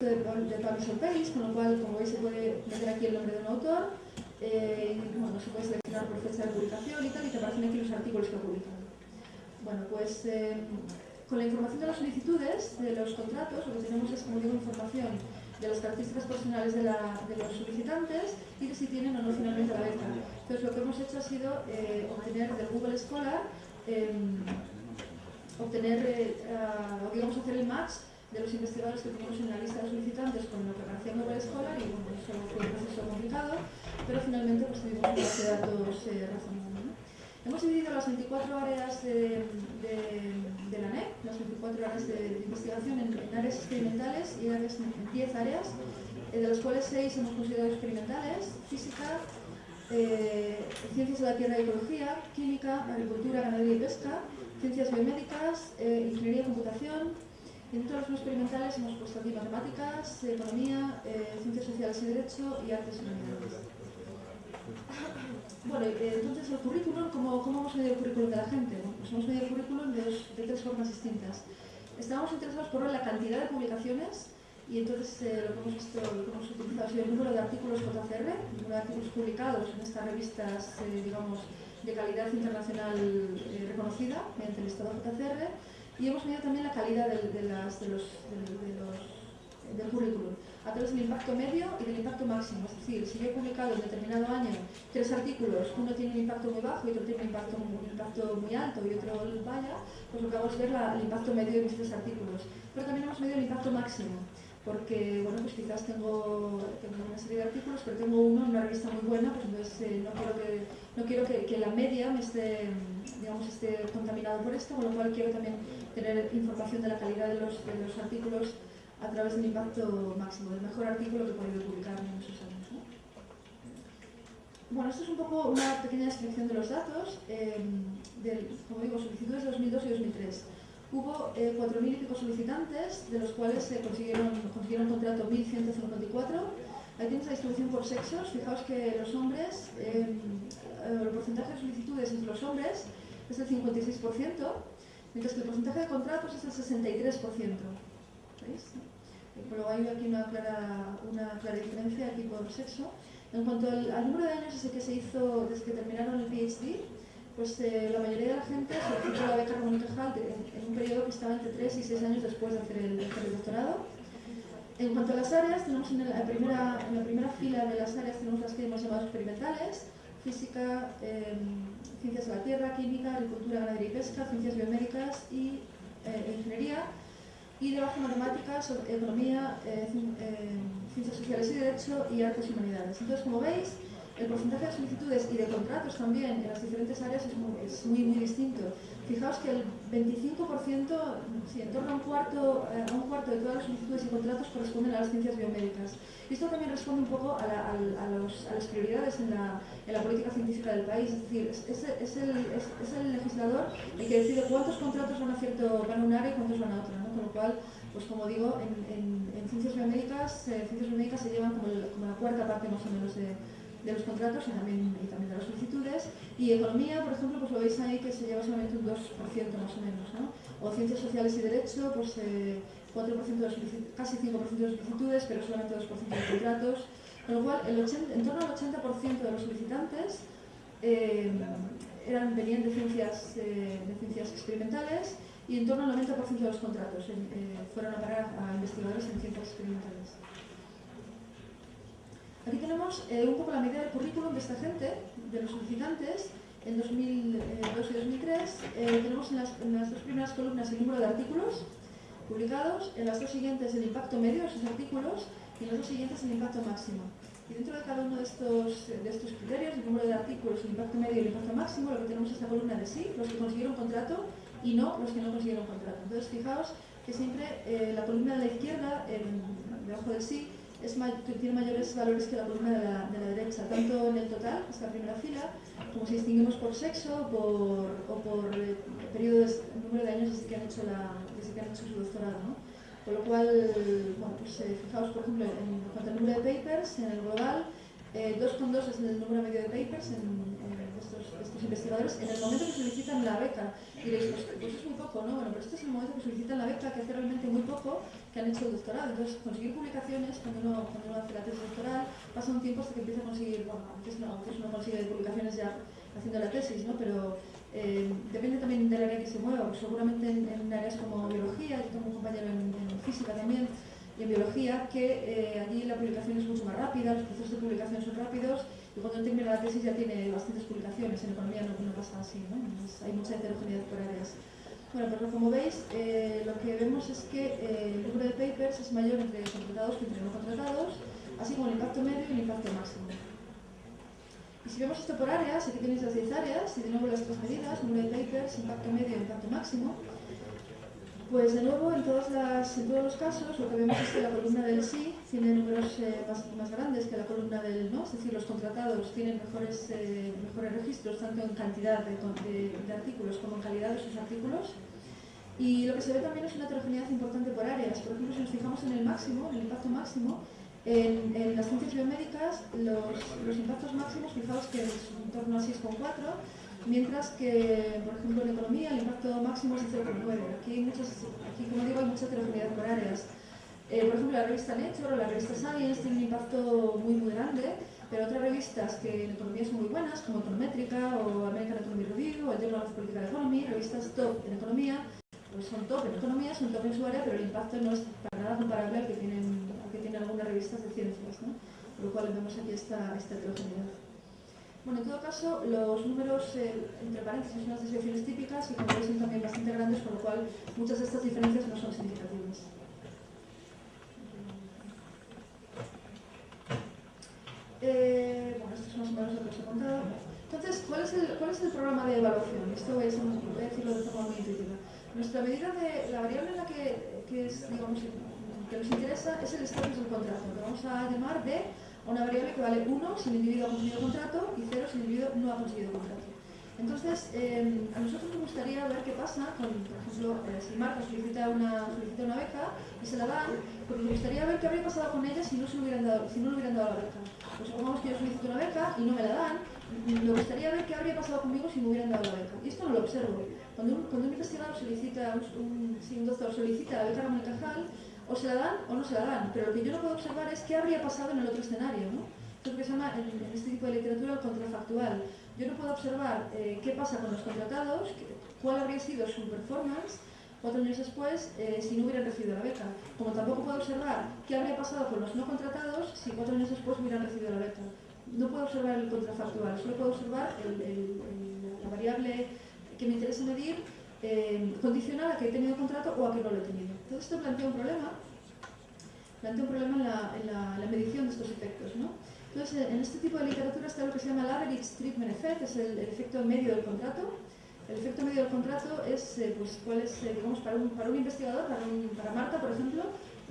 de, Publish Page, con lo cual, como veis, se puede meter aquí el nombre de un autor, eh, y bueno, se puede seleccionar por fecha de publicación y tal, y te aparecen aquí los artículos que ha publicado. Bueno, pues eh, con la información de las solicitudes, de los contratos, lo que tenemos es, como digo, información de las características personales de, los solicitantes y de si tienen o no finalmente la beca. Entonces, lo que hemos hecho ha sido eh, obtener del Google Scholar, em, obtener, eh, digamos, hacer el match de los investigadores que teníamos en la lista de solicitantes con aparecía en Google Scholar y bueno, eso fue un proceso complicado, pero finalmente pues, tuvimos una base de datos eh, razonable. Hemos dividido las 24 áreas de, la NEC, las 24 áreas de, investigación en, en, áreas experimentales y áreas, en 10 áreas, eh, de las cuales 6 hemos considerado experimentales, física, eh, ciencias de la tierra y ecología, química, agricultura, ganadería y pesca, ciencias biomédicas, eh, ingeniería y computación, Dentro de los experimentales hemos puesto aquí matemáticas, economía, eh, ciencias sociales y derecho y artes y humanidades. Bueno, eh, entonces el currículum, ¿cómo, ¿cómo, hemos medido el currículum de la gente? Pues hemos medido el currículum de, tres formas distintas. Estábamos interesados por la cantidad de publicaciones y entonces eh, lo, que hemos visto, lo que hemos utilizado ha sido el número de artículos JCR, el número de artículos publicados en estas revistas, digamos, de calidad internacional reconocida mediante el listado JCR y hemos medido también la calidad de, de, los, de, del currículum a través del impacto medio y del impacto máximo. Es decir, si yo he publicado en determinado año tres artículos, uno tiene un impacto muy bajo y otro tiene un impacto, un impacto muy alto y otro vaya, pues lo que hago es ver la, el impacto medio de mis tres artículos. Pero también hemos medido el impacto máximo, porque bueno, pues quizás tengo, tengo una serie de artículos, pero tengo uno en una revista muy buena, pues entonces eh, no quiero, que, no quiero que, la media me esté, digamos, esté contaminada por esto, con lo cual quiero también tener información de la calidad de los, de los artículos a través del impacto máximo, del mejor artículo que he podido publicar en esos años. ¿no? Bueno, esto es un poco una pequeña descripción de los datos, eh, del, como digo, solicitudes de 2002 y 2003. Hubo eh, 4.000 y pico solicitantes, de los cuales se consiguieron, consiguieron contrato 1.154. Ahí tienes la distribución por sexos. Fijaos que los hombres, eh, el porcentaje de solicitudes entre los hombres es del 56%, mientras que el porcentaje de contratos es del 63%. ¿Veis? Pero hay aquí una clara, una clara diferencia aquí por sexo. En cuanto al, al, número de años desde que se hizo, desde que terminaron el PhD, pues eh, la mayoría de la gente solicitó la beca Ramón Cajal en, en, un periodo que estaba entre 3 y 6 años después de hacer el, hacer el doctorado. En cuanto a las áreas, tenemos en, la primera, en la primera fila de las áreas tenemos las que hemos llamado experimentales, física, eh, ciencias de la tierra, química, agricultura, ganadería y pesca, ciencias biomédicas y eh, ingeniería, y debajo matemáticas, economía, eh, eh, ciencias sociales y derecho y artes y humanidades. Entonces, como veis, el porcentaje de solicitudes y de contratos también en las diferentes áreas es muy, es muy, muy distinto. Fijaos que el 25%, sí, en torno a un, cuarto, eh, a un cuarto de todas las solicitudes y contratos corresponden a las ciencias biomédicas. Y esto también responde un poco a, la, a, a, los, a las prioridades en la, en la, política científica del país. Es decir, es, es, el, es, el, legislador el que decide cuántos contratos van a, cierto, van a un área y cuántos van a otra. ¿no? Con lo cual, pues como digo, en, en, en ciencias biomédicas, eh, ciencias biomédicas se llevan como, el, como la cuarta parte más o menos de de los contratos y también, y también de las solicitudes. Y economía, por ejemplo, pues lo veis ahí que se lleva solamente un 2% más o menos. ¿no? O ciencias sociales y derecho, pues eh, 4% de casi 5% de solicitudes, pero solamente 2% de contratos. Con lo cual, el 80, en torno al 80% de los solicitantes eh, eran, venían de ciencias, eh, de ciencias experimentales y en torno al 90% de los contratos eh, fueron a parar a investigadores en ciencias experimentales. Aquí tenemos eh, un poco la medida del currículum de esta gente, de los solicitantes, en 2002 y 2003. Eh, tenemos en las, en las, dos primeras columnas el número de artículos publicados, en las dos siguientes el impacto medio de esos artículos y en las dos siguientes el impacto máximo. Y dentro de cada uno de estos, de estos criterios, el número de artículos, el impacto medio y el impacto máximo, lo que tenemos es la columna de sí, los que consiguieron contrato y no los que no consiguieron contrato. Entonces, fijaos que siempre eh, la columna de la izquierda, debajo del sí, es tiene mayores valores que la columna de la, de la, derecha, tanto en el total, esta primera fila, como si distinguimos por sexo por, o por eh, número de años desde que han hecho, la, desde que han hecho su doctorado. ¿no? Con lo cual, bueno, pues, eh, fijaos, por ejemplo, en cuanto al número de papers, en el global, eh, 2,2 es el número medio de papers en, estos, investigadores en el momento que solicitan la beca. Diréis, pues, pues, es muy poco, ¿no? Bueno, pero este es el momento que solicitan la beca, que hace realmente muy poco que han hecho el doctorado. Entonces, conseguir publicaciones, cuando uno, hace la tesis doctoral, pasa un tiempo hasta que empieza a conseguir, bueno, antes no, antes uno consigue publicaciones ya haciendo la tesis, ¿no? Pero eh, depende también del área que se mueva, seguramente en, en, áreas como biología, yo tengo un compañero en, en física también, y en biología, que eh, allí la publicación es mucho más rápida, los procesos de publicación son rápidos, y cuando termina la tesis ya tiene bastantes publicaciones, en economía no, pasa así, ¿no? Hay mucha heterogeneidad por áreas. Bueno, pero como veis, eh, lo que vemos es que eh, el número de papers es mayor entre contratados que entre no contratados, así como el impacto medio y el impacto máximo. Y si vemos esto por áreas, aquí tenéis las 10 áreas, de nuevo las tres medidas, número de papers, impacto medio y impacto máximo, pues de nuevo, en, todos los casos, lo que vemos es que la columna del sí tiene números eh, más, más, grandes que la columna del no, es decir, los contratados tienen mejores, eh, mejores registros, tanto en cantidad de, artículos como en calidad de sus artículos. Y lo que se ve también es una heterogeneidad importante por áreas. Por ejemplo, si nos fijamos en el máximo, en el impacto máximo, en, en las ciencias biomédicas, los, los impactos máximos, fijaos que es en torno a 6,4, mientras que, por ejemplo, en economía el impacto máximo es de 0,9. Aquí, muchas, aquí, como digo, hay mucha heterogeneidad por áreas. Eh, por ejemplo, la revista Nature o la revista Science tienen un impacto muy, muy grande, pero otras revistas que en economía son muy buenas, como Econométrica o American Economy Review o Journal of Political Economy, revistas top en economía, pues son top en economía, son top en su área, pero el impacto no es para nada comparable al que tienen, al que tienen algunas revistas de ciencias, por lo cual vemos aquí esta, esta heterogeneidad. Bueno, en todo caso, los números, eh, entre paréntesis, son las desviaciones típicas y como veis son también bastante grandes, por lo cual muchas de estas diferencias no son significativas. Eh, bueno, esto es más o menos lo que os he contado. Entonces, ¿cuál es el, programa de evaluación? Esto voy a, decirlo de forma muy intuitiva. Nuestra medida de la variable en la que, que nos interesa es el estatus del contrato, que vamos a llamar de una variable que vale 1 si el individuo ha conseguido contrato y 0 si el individuo no ha conseguido contrato. Entonces, eh, a nosotros nos gustaría ver qué pasa con, por ejemplo, eh, si Marta solicita una, solicita una beca y se la dan, pues nos gustaría ver qué habría pasado con ella si no, se hubieran dado, si no le hubieran dado la beca. Pues supongamos que yo solicito una beca y no me la dan, me gustaría ver qué habría pasado conmigo si me hubieran dado la beca. Y esto no lo observo. Cuando un, cuando un investigador solicita, un, si un doctor solicita la beca Ramón Cajal, o se la dan o no se la dan, pero lo que yo no puedo observar es qué habría pasado en el otro escenario. ¿no? Esto es lo que se llama en, este tipo de literatura el contrafactual. Yo no puedo observar eh, qué pasa con los contratados, cuál habría sido su performance cuatro años después eh, si no hubieran recibido la beca. Como tampoco puedo observar qué habría pasado con los no contratados si cuatro años después hubieran recibido la beca. No puedo observar el contrafactual, solo puedo observar la variable que me interesa medir eh, condicional a que he tenido contrato o a que no lo he tenido. Entonces esto plantea un problema, plantea un problema en la, en la, la medición de estos efectos. ¿no? Entonces, en este tipo de literatura está lo que se llama el average treatment effect, es el, el efecto medio del contrato. El efecto medio del contrato es, eh, pues, cuál es, eh, digamos, para un, para un investigador, para, un, para Marta, por ejemplo,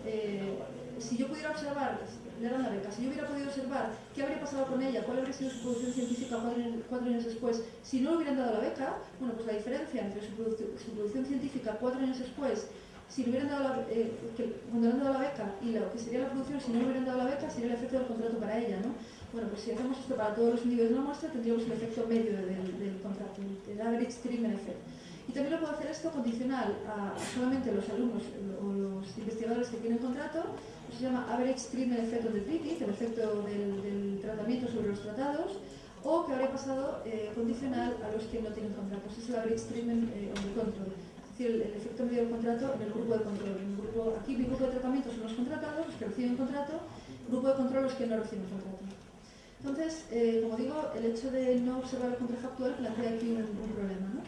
eh, si yo pudiera observar, le dan la beca, si yo hubiera podido observar qué habría pasado con ella, cuál habría sido su producción científica cuatro, cuatro años después, si no le hubieran dado la beca, bueno, pues la diferencia entre su, produ su producción científica cuatro años después si le hubieran dado la, eh, que, cuando le han dado la beca y lo que sería la producción si no le hubieran dado la beca sería el efecto del contrato para ella, ¿no? Bueno, pues si hacemos esto para todos los individuos de la muestra tendríamos el efecto medio del, del contrato, el average treatment effect. Y también lo puedo hacer esto condicional a, a solamente los alumnos o los investigadores que tienen contrato, se llama average treatment effect of the treaty, el efecto del, del tratamiento sobre los tratados, o que habría pasado eh, condicional a los que no tienen contratos. Es el average treatment eh, of the control decir, el, el, efecto medio del contrato en el grupo de control. En el grupo, aquí mi grupo de tratamiento son los contratados, los que reciben contrato, el grupo de control los que no reciben contrato. Entonces, eh, como digo, el hecho de no observar el contrafactual plantea aquí un, un, problema. ¿no?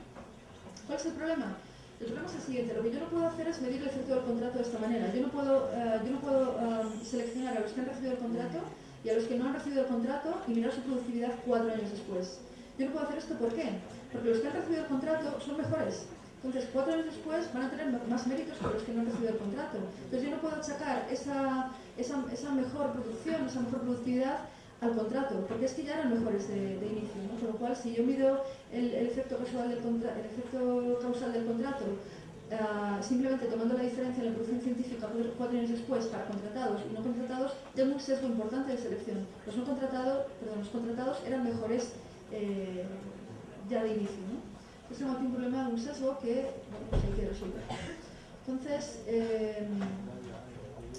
¿Cuál es el problema? El problema es el siguiente, lo que yo no puedo hacer es medir el efecto del contrato de esta manera. Yo no puedo, uh, yo no puedo uh, seleccionar a los que han recibido el contrato y a los que no han recibido el contrato y mirar su productividad cuatro años después. Yo no puedo hacer esto, ¿por qué? Porque los que han recibido el contrato son mejores, entonces, cuatro años después van a tener más méritos que los que no han recibido el contrato. Entonces, yo no puedo achacar esa, esa, mejor producción, esa mejor productividad al contrato, porque es que ya eran mejores de, inicio, ¿no? Con lo cual, si yo mido el, efecto, causal del contra, el efecto causal del contrato uh, simplemente tomando la diferencia en la producción científica cuatro años después para contratados y no contratados, tengo un sesgo importante de selección. Los no contratados, perdón, los contratados eran mejores eh, ya de inicio. ¿no? Aquí un problema, un sesgo que bueno, pues hay que resolver. Entonces, eh,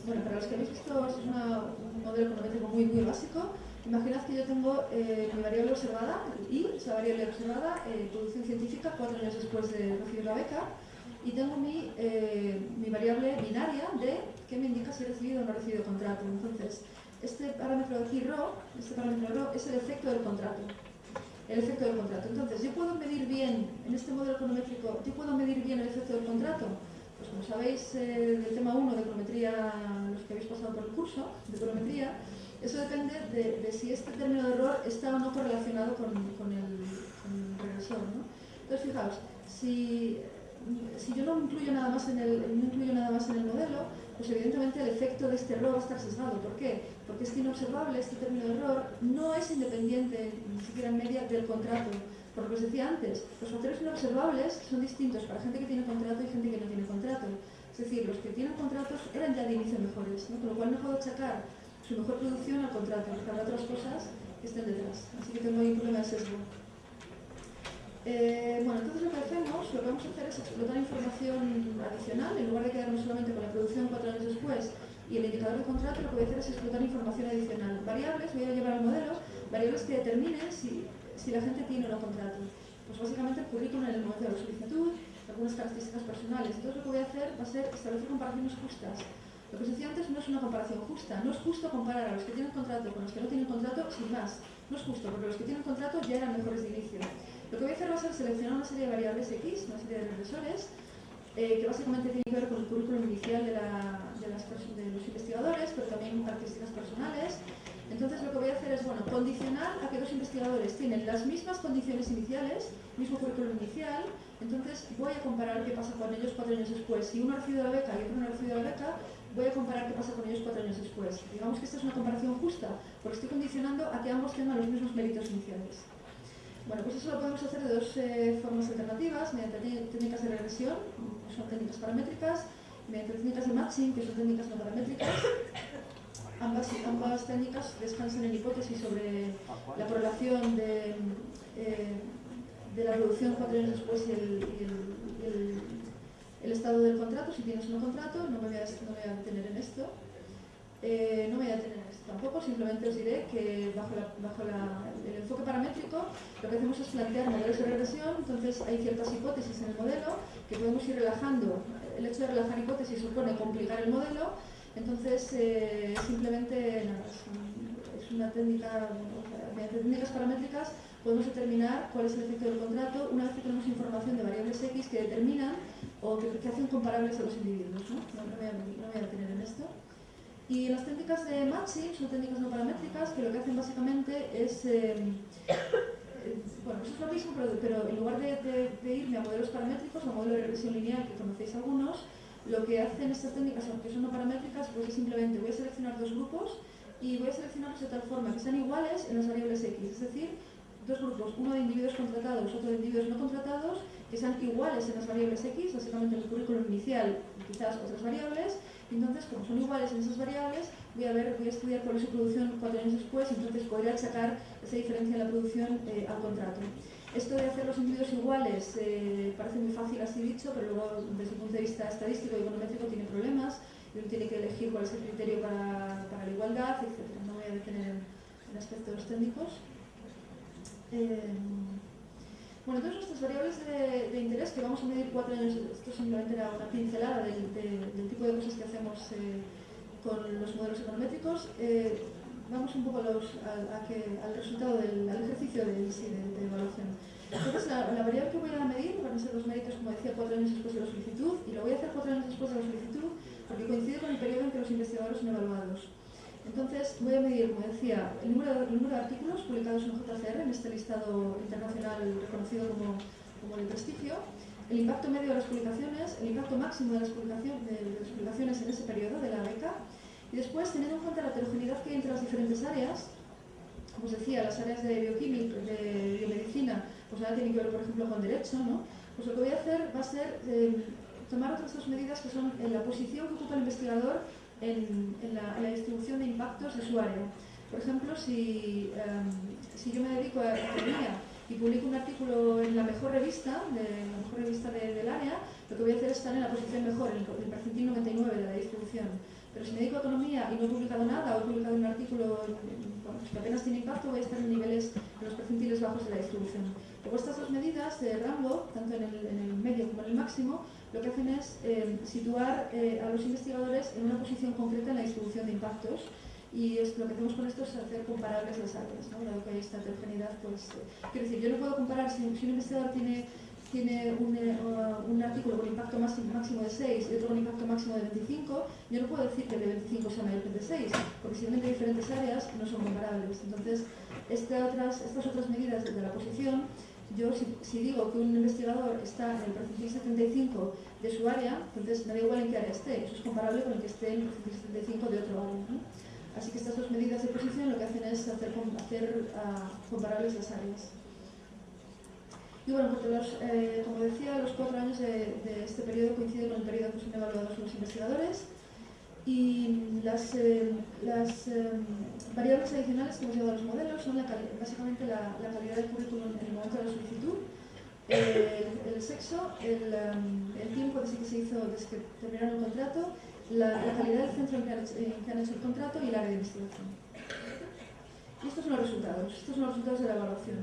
bueno, para los que habéis visto, es un modelo econométrico muy, muy básico. Imaginad que yo tengo eh, mi variable observada, I, esa variable observada, eh, producción científica, cuatro años después de recibir la beca, y tengo mi, mi variable binaria D, que me indica si he recibido o no he recibido contrato. Entonces, este parámetro de aquí, ρ, este parámetro ρ, es el efecto del contrato. El efecto del contrato. Entonces, yo puedo medir bien, en este modelo econométrico, yo puedo medir bien el efecto del contrato. Pues como sabéis eh, del tema 1 de econometría, los que habéis pasado por el curso de econometría, eso depende de, si este término de error está o no correlacionado con, con, el, con regresor. Entonces, fijaos, si, si yo no incluyo, nada más en el, no incluyo nada más en el modelo, pues evidentemente el efecto de este error estar sesgado. ¿Por qué? Porque este inobservable, este término de error, no es independiente, ni siquiera en media, del contrato. Por lo que os decía antes, los factores inobservables son distintos para gente que tiene contrato y gente que no tiene contrato. Es decir, los que tienen contratos eran ya de inicio mejores, ¿no? con lo cual no puedo achacar su mejor producción al contrato, porque otras cosas que estén detrás. Así que tengo ahí un problema de sesgo. Eh, bueno, entonces lo que hacemos, lo que vamos a hacer es explotar información adicional, en lugar de quedarnos solamente con la producción cuatro años después y el indicador de contrato, lo que voy a hacer es explotar información adicional. Variables, voy a llevar al modelo, variables que determinen si, la gente tiene o no contrato. Pues básicamente el currículum en el momento de la solicitud, algunas características personales. Entonces lo que voy a hacer va a ser establecer comparaciones justas. Lo que os decía antes no es una comparación justa. No es justo comparar a los que tienen contrato con los que no tienen contrato sin más. No es justo, porque los que tienen contrato ya eran mejores de inicio. Lo que voy a hacer va a ser seleccionar una serie de variables X, una serie de regresores, eh, que básicamente tienen que ver con el currículum inicial de, los investigadores, pero también características personales. Entonces lo que voy a hacer es, bueno, condicionar a que dos investigadores tienen las mismas condiciones iniciales, mismo currículum inicial, entonces voy a comparar qué pasa con ellos cuatro años después. Si uno ha recibido la beca y otro no ha recibido la beca, voy a comparar qué pasa con ellos cuatro años después. Digamos que esta es una comparación justa, porque estoy condicionando a que ambos tengan los mismos méritos iniciales. Bueno, pues eso lo podemos hacer de dos eh, formas alternativas, mediante técnicas de regresión, que son técnicas paramétricas, mediante técnicas de matching, que son técnicas no paramétricas. Ambas, técnicas descansan en hipótesis sobre la correlación de, eh, la producción cuatro años después y el, estado del contrato, si tienes un contrato, no me a, no me voy a detener en esto. Eh, no me voy a detener en esto tampoco, simplemente os diré que bajo, el enfoque paramétrico lo que hacemos es plantear modelos de regresión, entonces hay ciertas hipótesis en el modelo que podemos ir relajando. El hecho de relajar hipótesis supone complicar el modelo, entonces eh, simplemente nada, es, una técnica, mediante técnicas paramétricas podemos determinar cuál es el efecto del contrato una vez que tenemos información de variables X que determinan o que, hacen comparables a los individuos. ¿no? No, no, no voy a detener en esto. Y las técnicas de matching son técnicas no paramétricas que lo que hacen básicamente es, eh, eh, bueno, eso es lo mismo, pero, pero en lugar de, de, irme a modelos paramétricos o a modelos de regresión lineal que conocéis algunos, lo que hacen estas técnicas, aunque son no paramétricas, pues es simplemente voy a seleccionar dos grupos y voy a seleccionarlos de tal forma que sean iguales en las variables X, es decir, dos grupos, uno de individuos contratados, otro de individuos no contratados, que sean iguales en las variables X, básicamente en el currículum inicial quizás otras variables, entonces, como son iguales en esas variables, voy a, ver, voy a estudiar cuál es su producción cuatro años después, entonces podré achacar esa diferencia en la producción eh, al contrato. Esto de hacer los individuos iguales eh, parece muy fácil así dicho, pero luego desde el punto de vista estadístico y econométrico tiene problemas, y uno tiene que elegir cuál es el criterio para, para la igualdad, etc. No voy a detener en, en aspectos técnicos. Eh, bueno, entonces nuestras variables de, interés que vamos a medir cuatro años, esto simplemente era una pincelada del, de, del tipo de cosas que hacemos eh, con los modelos econométricos. Eh, vamos un poco al resultado del ejercicio de, de, evaluación. Entonces, la, la, variable que voy a medir van a ser los méritos, como decía, cuatro años después de la solicitud, y lo voy a hacer cuatro años después de la solicitud porque coincide con el periodo en que los investigadores son evaluados. Entonces, voy a medir, como decía, el número, el número de artículos publicados en JCR, en este listado internacional reconocido como, como de prestigio, el impacto medio de las publicaciones, el impacto máximo de las, publicaciones, de, las en ese periodo de la beca, y después, teniendo en cuenta la heterogeneidad que hay entre las diferentes áreas, como os decía, las áreas de bioquímica, de biomedicina, pues nada tienen que ver, por ejemplo, con derecho, ¿no? Pues lo que voy a hacer va a ser eh, tomar otras dos medidas que son en la posición que ocupa el investigador en, en, la, en, la, distribución de impactos de su área. Por ejemplo, si, em, si yo me dedico a economía y publico un artículo en la mejor revista, de, la mejor revista del área, lo que voy a hacer es estar en la posición mejor, en el, percentil 99 de la distribución. Pero si me dedico a economía y no he publicado nada, o he publicado un artículo que apenas tiene impacto, voy a estar en niveles, en los percentiles bajos de la distribución. Luego estas dos medidas de rango, tanto en el, medio como en el máximo, lo que hacen es eh, situar eh, a los investigadores en una posición concreta en la distribución de impactos y lo que hacemos con esto es hacer comparables las áreas, ¿no? dado que hay esta heterogeneidad, pues, eh, quiero decir, yo no puedo comparar si, un investigador tiene, un, artículo con impacto máximo, de 6 y otro con impacto máximo de 25, yo no puedo decir que el de 25 sea mayor que el de 6, porque si de diferentes áreas no son comparables. Entonces, estas otras medidas de la posición, yo si, si, digo que un investigador está en el percentil 75 de su área, entonces me da igual en qué área esté, eso es comparable con el que esté en el percentil 75 de otro área. ¿no? Así que estas dos medidas de posición lo que hacen es hacer, hacer uh, comparables las áreas. Y bueno, los, eh, como decía, los cuatro años de, de, este periodo coinciden con el periodo que son evaluados los investigadores y las, eh, las eh, variables adicionales que hemos llevado a los modelos son la básicamente la, la, calidad del currículum en el momento de la solicitud, el, el sexo, el, um, el, tiempo desde que se hizo, desde que terminaron el contrato la, calidad del centro en que, han, hecho el contrato y el área de investigación. Y estos son los resultados, estos son los resultados de la evaluación.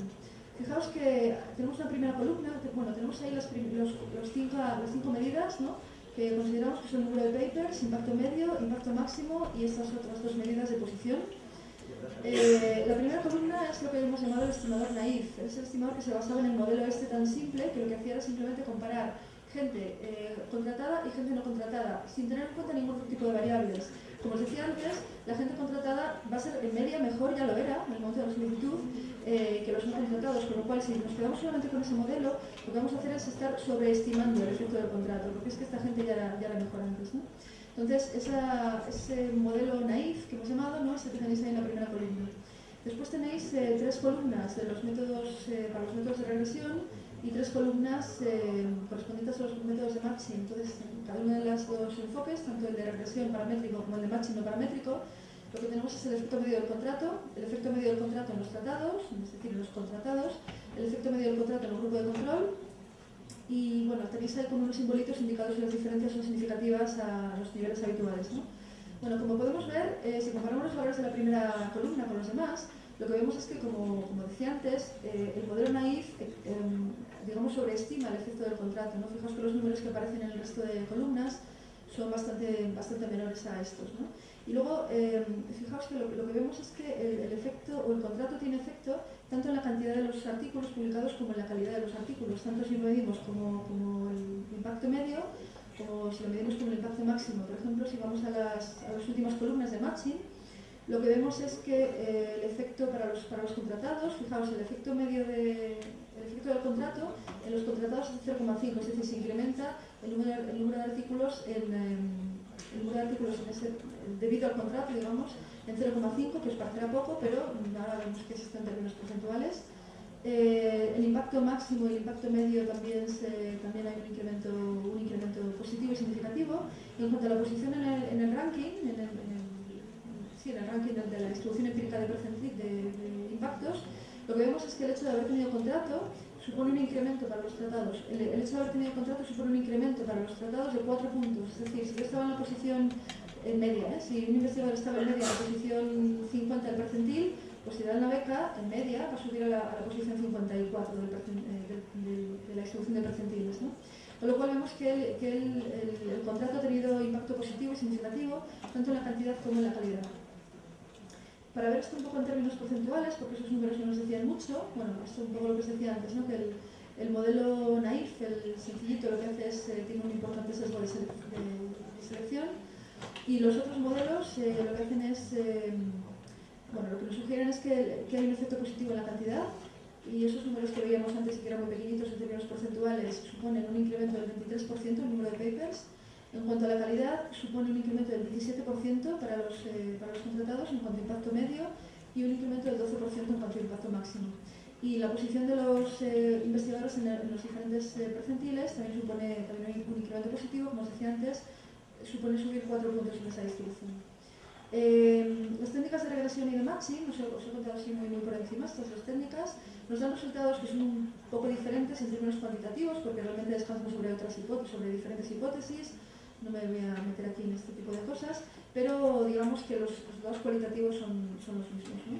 Fijaos que tenemos una primera columna, bueno, tenemos ahí las, los, los cinco, las cinco medidas, ¿no? Que consideramos que son número de papers, impacto medio, impacto máximo y estas otras dos medidas de posición. Eh, la primera columna es lo que hemos llamado el estimador naif. Es el estimador que se basaba en el modelo este tan simple que lo que hacía era simplemente comparar gente eh, contratada y gente no contratada, sin tener en cuenta ningún tipo de variables. Como os decía antes, la gente contratada va a ser en media mejor, ya lo era, en el momento de la solicitud, eh, que los no contratados, con lo cual si nos quedamos solamente con ese modelo, lo que vamos a hacer es estar sobreestimando el efecto del contrato, porque es que esta gente ya era, mejor antes. Entonces, ese modelo naif que hemos llamado, ¿no? que tenéis ahí en la primera columna. Después tenéis eh, tres columnas de los métodos, para los métodos de regresión, y tres columnas eh, correspondientes a los métodos de matching. Entonces, cada uno de los dos enfoques, tanto el de regresión paramétrico como el de matching no paramétrico, lo que tenemos es el efecto medio del contrato, el efecto medio del contrato en los tratados, es decir, en los contratados, el efecto medio del contrato en el grupo de control, y bueno, tenéis ahí como unos simbolitos indicados si las diferencias son significativas a los niveles habituales. ¿no? Bueno, como podemos ver, eh, si comparamos los valores de la primera columna con los demás, lo que vemos es que, como, como decía antes, eh, el modelo naif eh, em, digamos, sobreestima el efecto del contrato. ¿no? Fijaos que los números que aparecen en el resto de columnas son bastante, bastante menores a estos. Y luego, em, fijaos que lo, que vemos es que el, efecto o el contrato tiene efecto tanto en la cantidad de los artículos publicados como en la calidad de los artículos, tanto si lo medimos como, como el impacto medio, como si lo medimos como el impacto máximo. Por ejemplo, si vamos a las, a las últimas columnas de matching, lo que vemos es que eh, el efecto para los, para los contratados, fijaos, el efecto medio de, del contrato en los contratados es 0,5, es decir, se incrementa el número, de artículos en, em, el número de artículos en ese, debido al contrato, digamos, en 0,5, que os parecerá poco, pero ahora vemos que existen términos porcentuales. Eh, el impacto máximo y el impacto medio también, se, también hay un incremento, un incremento positivo y significativo. En cuanto a la posición en el, ranking, en el, en el ranking de la distribución empírica de, de, impactos, lo que vemos es que el hecho de haber tenido contrato supone un incremento para los tratados. El, hecho de haber tenido contrato supone un incremento para los tratados de cuatro puntos. Es decir, si yo estaba en la posición en media, ¿eh? si un investigador estaba en media en la posición 50 del percentil, pues si da una beca, en media, va a subir a la, posición 54 del eh, de, la distribución de percentiles. Con lo cual vemos que, el, el, el, contrato ha tenido impacto positivo y significativo tanto en la cantidad como en la calidad. Para ver esto un poco en términos porcentuales, porque esos números no nos decían mucho, bueno, es un poco lo que os decía antes, ¿no? que el, el modelo naif, el sencillito, lo que hace es, eh, tiene un importante sesgo de, selección, y los otros modelos eh, lo que hacen es, eh, bueno, lo que nos sugieren es que, hay un efecto positivo en la cantidad, y esos números que veíamos antes, que eran muy pequeñitos en términos porcentuales, suponen un incremento del 23% en el número de papers, en cuanto a la calidad, supone un incremento del 17% para los, eh, para los contratados en cuanto a impacto medio y un incremento del 12% en cuanto a impacto máximo. Y la posición de los eh, investigadores en, los diferentes eh, percentiles también supone también un incremento positivo, como os decía antes, supone subir 4 puntos en esa distribución. las técnicas de regresión y de matching, os he, contado así muy, muy por encima estas dos técnicas, nos dan resultados que son un poco diferentes en términos cuantitativos, porque realmente descansan sobre otras hipótesis, sobre diferentes hipótesis, no me voy a meter aquí en este tipo de cosas, pero digamos que los resultados cualitativos son, son los mismos. ¿no?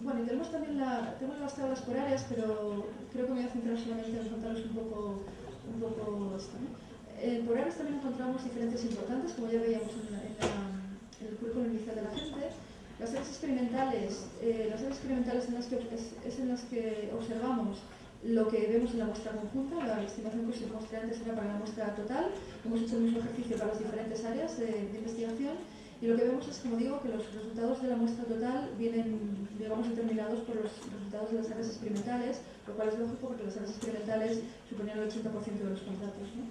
Bueno, tenemos también tenemos las tablas por áreas, pero creo que me voy a centrar solamente en contaros un poco, un poco esto. ¿no? Eh, por áreas también encontramos diferentes importantes, como ya veíamos en, el currículum inicial de la gente. Las áreas experimentales, eh, las áreas experimentales en las que, es, en las que observamos lo que vemos en la muestra conjunta, la estimación que os mostré antes era para la muestra total, hemos hecho el mismo ejercicio para las diferentes áreas de, de investigación y lo que vemos es, como digo, que los resultados de la muestra total vienen, digamos, determinados por los resultados de las áreas experimentales, lo cual es lógico porque las áreas experimentales suponían el 80% de los contratos. ¿no?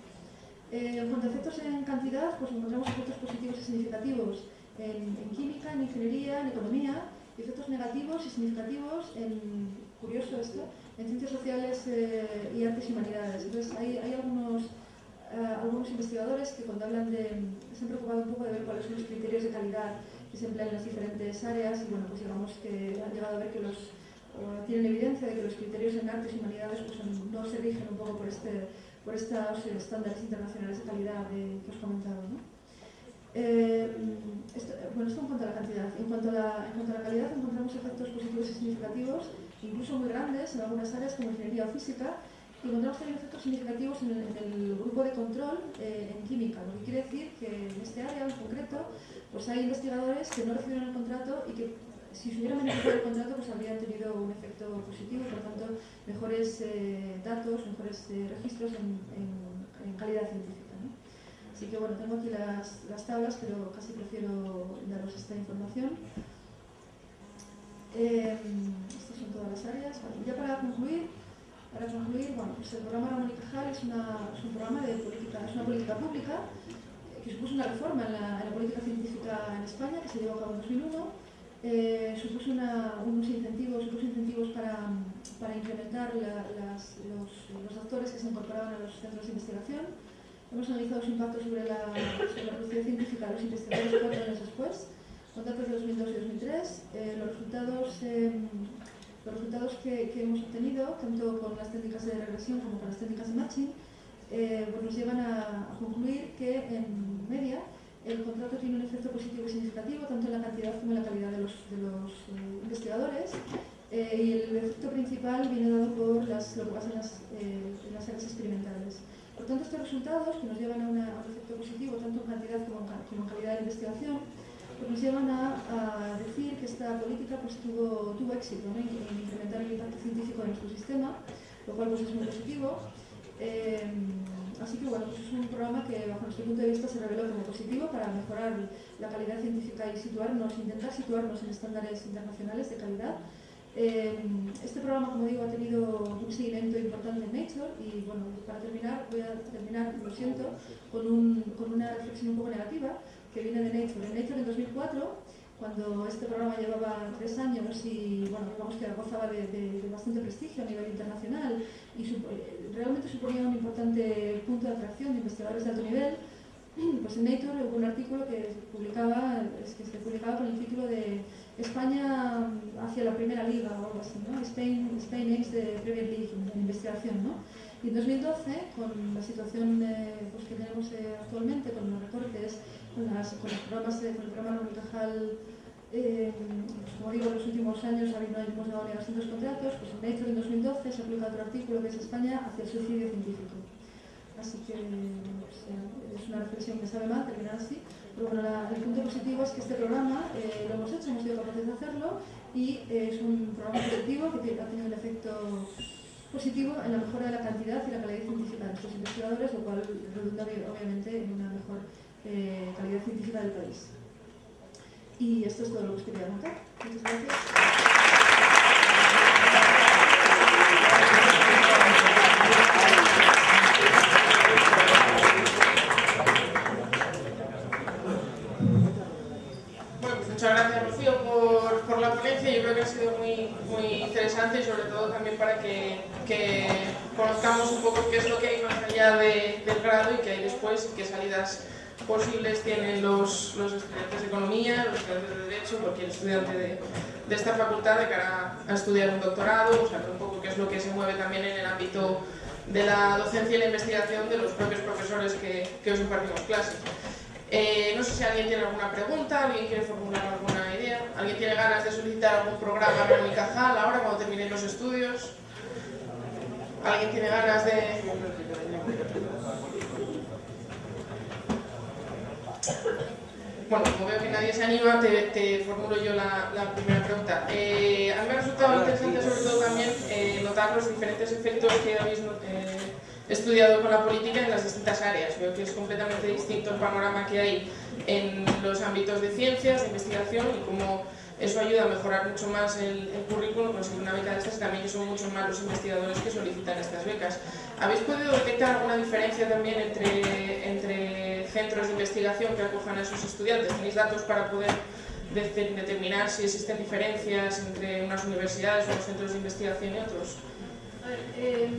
Eh, en cuanto a efectos en cantidad, pues encontramos efectos positivos y significativos en, en, química, en ingeniería, en economía, y efectos negativos y significativos en, curioso esto, en ciencias sociales eh, y artes y humanidades. Entonces, hay, hay algunos, uh, algunos investigadores que cuando hablan de, se han preocupado un poco de ver cuáles son los criterios de calidad que se emplean en las diferentes áreas y bueno, pues digamos que han llegado a ver que los, uh, tienen evidencia de que los criterios en artes y humanidades pues, no se rigen un poco por este por estos estándares internacionales de calidad de, que os he comentado. ¿no? Eh, esto, bueno, esto en cuanto a la cantidad. En cuanto a la, en cuanto a la calidad, encontramos efectos positivos y significativos, incluso muy grandes en algunas áreas como ingeniería o física, y encontramos también efectos significativos en el, el grupo de control eh, en química, lo que quiere decir que en este área en concreto pues hay investigadores que no recibieron el contrato y que si se hubieran beneficiado del contrato, pues habrían tenido un efecto positivo, por lo tanto, mejores eh, datos, mejores eh, registros en, calidad científica. Así que bueno, tengo aquí las, las, tablas, pero casi prefiero daros esta información. Eh, son todas las áreas. Bueno, ya para concluir, para concluir, bueno, pues el programa Ramón y Cajal es, una, es un programa de política, es una política pública que supuso una reforma en la, en la política científica en España que se llevó a cabo en 2001 eh, supuso una, unos incentivos, unos incentivos para, para incrementar la, las, los, los, doctores que se incorporaban a los centros de investigación. Hemos analizado su impacto sobre la, sobre la producción científica de los investigadores cuatro años después, con datos de 2002 y 2003. Eh, los resultados, eh, resultados que, que, hemos obtenido, tanto con las técnicas de regresión como con las técnicas de matching, eh, pues nos llevan a, a concluir que en media el contrato tiene un efecto positivo y significativo tanto en la cantidad como en la calidad de los, de los eh, investigadores eh, y el efecto principal viene dado por las, lo que pasa en las, eh, en las áreas experimentales. Por tanto, estos resultados, que nos llevan a, una, a un efecto positivo tanto en cantidad como en, como en calidad de investigación, nos llevan a, decir que esta política pues, tuvo, éxito en, en, incrementar el impacto científico de nuestro sistema, lo cual pues, es muy positivo. Eh, Así que bueno, pues es un programa que bajo nuestro punto de vista se reveló como positivo para mejorar la calidad científica y situarnos, intentar situarnos en estándares internacionales de calidad. Eh, este programa, como digo, ha tenido un seguimiento importante en Nature y bueno, para terminar, voy a terminar, lo siento, con, un, con una reflexión un poco negativa que viene de Nature. En Nature en 2004 cuando este programa llevaba tres años y bueno, digamos que gozaba de, de, de bastante prestigio a nivel internacional y su, eh, realmente suponía un importante punto de atracción de investigadores de alto nivel, pues en Nature hubo un artículo que publicaba, que se publicaba con el título de España hacia la primera liga o algo así, ¿no? Spain, Spain aims the Premier League en, investigación, ¿no? Y en 2012, con la situación eh, pues, que tenemos eh, actualmente, con los recortes, con los programas, de, con el programa Cajal eh, como digo, en los últimos años hemos dado 200 contratos, pues en Nature en 2012 se aplica otro artículo que es España hacia el suicidio científico. Así que pues, es una reflexión que sabe mal terminar así, pero bueno, el punto positivo es que este programa eh, lo hemos hecho, hemos sido capaces de hacerlo y eh, es un programa positivo que ha tenido un efecto positivo en la mejora de la cantidad y la calidad científica de nuestros investigadores, lo cual redunda obviamente en una mejor eh, calidad científica del país. Y esto es todo lo que quería contar. Muchas gracias. Pues muchas gracias Rocío por, por, la ponencia, yo creo que ha sido muy, muy interesante y sobre todo también para que, que, conozcamos un poco qué es lo que hay más allá de, del grado y qué hay después y qué salidas posibles tienen los, los estudiantes de economía, los estudiantes de derecho, cualquier estudiante de, esta facultad de cara a estudiar un doctorado, o sea, un poco qué es lo que se mueve también en el ámbito de la docencia y la investigación de los propios profesores que, que os impartimos clases. Eh, no sé si alguien tiene alguna pregunta, alguien quiere formular alguna idea, alguien tiene ganas de solicitar algún programa en y Cajal ahora cuando terminen los estudios. ¿Alguien tiene ganas de...? Bueno, como veo que nadie se anima, te, formulo yo la, primera pregunta. Eh, a mí me ha resultado interesante sobre todo también eh, notar los diferentes efectos que habéis eh, estudiado con la política en las distintas áreas. Veo que es completamente distinto el panorama que hay en los ámbitos de ciencias, de investigación y cómo eso ayuda a mejorar mucho más el, currículum, conseguir una beca de estas también son mucho más los investigadores que solicitan estas becas. ¿Habéis podido detectar alguna diferencia también entre, entre centros de investigación que acojan a esos estudiantes? ¿Tenéis datos para poder determinar si existen diferencias entre unas universidades o unos centros de investigación y otros? Eh,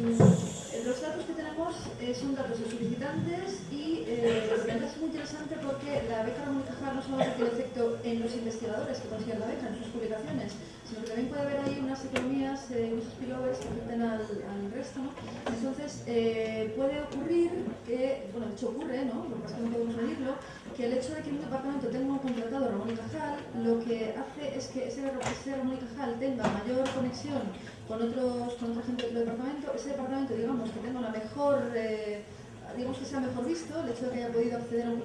los datos que tenemos eh, son datos de solicitantes y eh, es muy interesante porque la beca y Cajal no solo tiene efecto en los investigadores que consiguen la beca en sus publicaciones, sino que también puede haber ahí unas economías, eh, unos spillovers que afecten al, al resto. ¿no? Entonces, eh, puede ocurrir que, bueno, de hecho ocurre, ¿no? lo que pasa es que no podemos medirlo, que el hecho de que un departamento tenga un contratado Ramón y Cajal lo que hace es que ese, Ramón y Cajal tenga mayor conexión con, otros, con otra gente del departamento, ese departamento, digamos, que tenga una mejor, eh, digamos que sea mejor visto, el hecho de que haya podido acceder a un